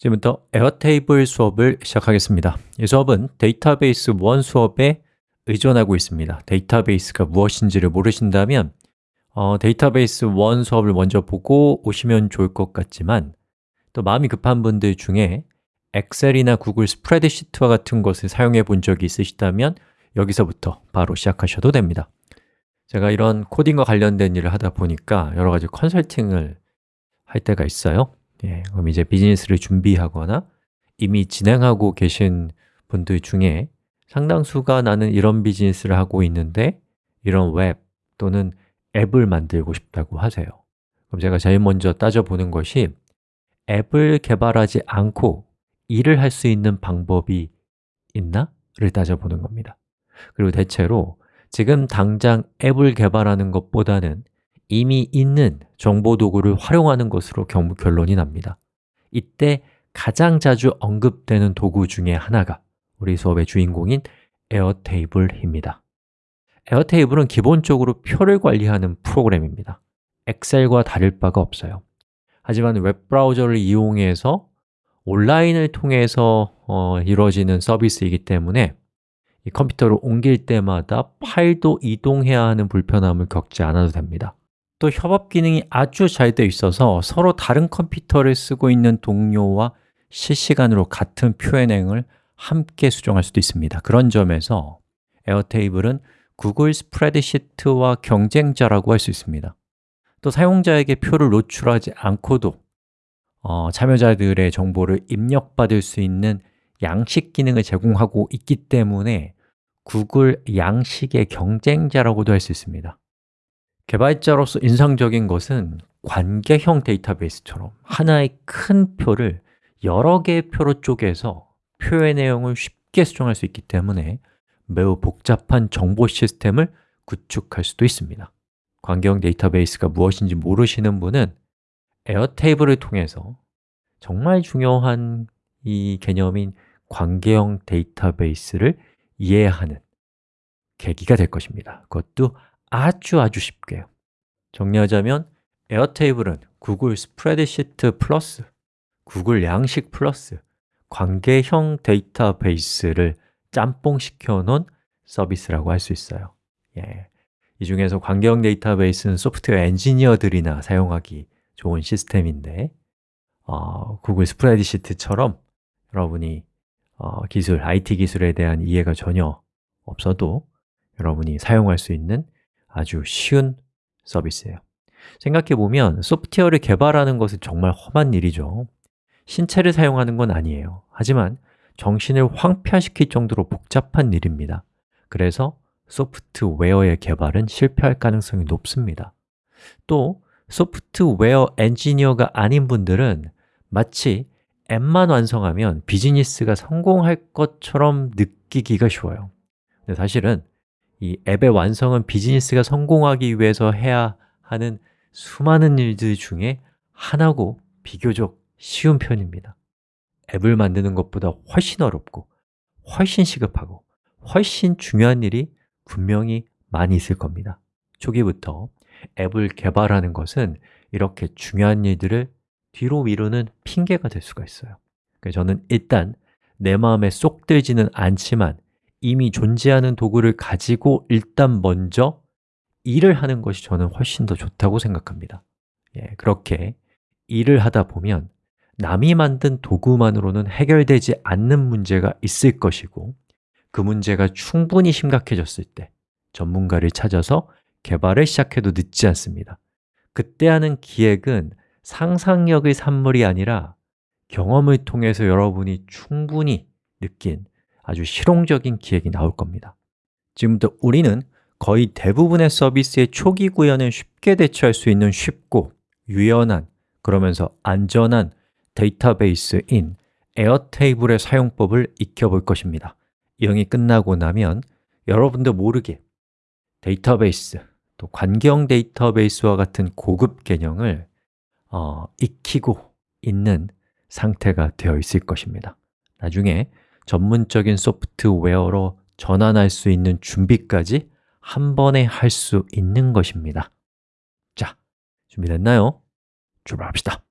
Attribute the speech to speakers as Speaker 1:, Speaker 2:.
Speaker 1: 지금부터 Airtable 수업을 시작하겠습니다. 이 수업은 데이터베이스 1 수업에 의존하고 있습니다. 데이터베이스가 무엇인지를 모르신다면 어, 데이터베이스 1 수업을 먼저 보고 오시면 좋을 것 같지만 또 마음이 급한 분들 중에 엑셀이나 구글 스프레드시트와 같은 것을 사용해 본 적이 있으시다면 여기서부터 바로 시작하셔도 됩니다. 제가 이런 코딩과 관련된 일을 하다 보니까 여러 가지 컨설팅을 할 때가 있어요 예, 그럼 이제 비즈니스를 준비하거나 이미 진행하고 계신 분들 중에 상당수가 나는 이런 비즈니스를 하고 있는데 이런 웹 또는 앱을 만들고 싶다고 하세요 그럼 제가 제일 먼저 따져보는 것이 앱을 개발하지 않고 일을 할 수 있는 방법이 있나? 를 따져보는 겁니다 그리고 대체로 지금 당장 앱을 개발하는 것보다는 이미 있는 정보 도구를 활용하는 것으로 결론이 납니다. 이때 가장 자주 언급되는 도구 중에 하나가 우리 수업의 주인공인 Airtable입니다. Airtable은 기본적으로 표를 관리하는 프로그램입니다. 엑셀과 다를 바가 없어요. 하지만 웹브라우저를 이용해서 온라인을 통해서 어, 이루어지는 서비스이기 때문에 이 컴퓨터를 옮길 때마다 파일도 이동해야 하는 불편함을 겪지 않아도 됩니다 또 협업 기능이 아주 잘 되어 있어서 서로 다른 컴퓨터를 쓰고 있는 동료와 실시간으로 같은 표현행을 함께 수정할 수도 있습니다. 그런 점에서 Airtable은 구글 스프레드시트와 경쟁자라고 할 수 있습니다. 또 사용자에게 표를 노출하지 않고도 어, 참여자들의 정보를 입력받을 수 있는 양식 기능을 제공하고 있기 때문에 구글 양식의 경쟁자라고도 할 수 있습니다 개발자로서 인상적인 것은 관계형 데이터베이스처럼 하나의 큰 표를 여러 개의 표로 쪼개서 표의 내용을 쉽게 수정할 수 있기 때문에 매우 복잡한 정보 시스템을 구축할 수도 있습니다. 관계형 데이터베이스가 무엇인지 모르시는 분은 에어테이블을 통해서 정말 중요한 이 개념인 관계형 데이터베이스를 이해하는 계기가 될 것입니다. 그것도 아주 아주 쉽게요 정리하자면 Airtable은 구글 스프레드시트 플러스 구글 양식 플러스 관계형 데이터베이스를 짬뽕시켜 놓은 서비스라고 할 수 있어요 예. 이 중에서 관계형 데이터베이스는 소프트웨어 엔지니어들이나 사용하기 좋은 시스템인데 어, 구글 스프레드시트처럼 여러분이 어, 기술, IT 기술에 대한 이해가 전혀 없어도 여러분이 사용할 수 있는 아주 쉬운 서비스예요. 생각해보면 소프트웨어를 개발하는 것은 정말 험한 일이죠. 신체를 사용하는 건 아니에요. 하지만 정신을 황폐화시킬 정도로 복잡한 일입니다. 그래서 소프트웨어의 개발은 실패할 가능성이 높습니다. 또 소프트웨어 엔지니어가 아닌 분들은 마치 앱만 완성하면 비즈니스가 성공할 것처럼 느끼기가 쉬워요. 근데 사실은 이 앱의 완성은 비즈니스가 성공하기 위해서 해야 하는 수많은 일들 중에 하나고 비교적 쉬운 편입니다. 앱을 만드는 것보다 훨씬 어렵고 훨씬 시급하고 훨씬 중요한 일이 분명히 많이 있을 겁니다. 초기부터 앱을 개발하는 것은 이렇게 중요한 일들을 뒤로 미루는 핑계가 될 수가 있어요. 저는 일단 내 마음에 쏙 들지는 않지만 이미 존재하는 도구를 가지고 일단 먼저 일을 하는 것이 저는 훨씬 더 좋다고 생각합니다. 예, 그렇게 일을 하다 보면 남이 만든 도구만으로는 해결되지 않는 문제가 있을 것이고 그 문제가 충분히 심각해졌을 때 전문가를 찾아서 개발을 시작해도 늦지 않습니다. 그때 하는 기획은 상상력의 산물이 아니라 경험을 통해서 여러분이 충분히 느낀 아주 실용적인 기획이 나올 겁니다. 지금부터 우리는 거의 대부분의 서비스의 초기 구현을 쉽게 대처할 수 있는 쉽고 유연한 그러면서 안전한 데이터베이스인 에어테이블의 사용법을 익혀볼 것입니다. 이형이 끝나고 나면 여러분도 모르게 데이터베이스, 또 관경 데이터베이스와 같은 고급 개념을 어, 익히고 있는 상태가 되어 있을 것입니다. 나중에 전문적인 소프트웨어로 전환할 수 있는 준비까지 한 번에 할 수 있는 것입니다 자, 준비됐나요? 출발합시다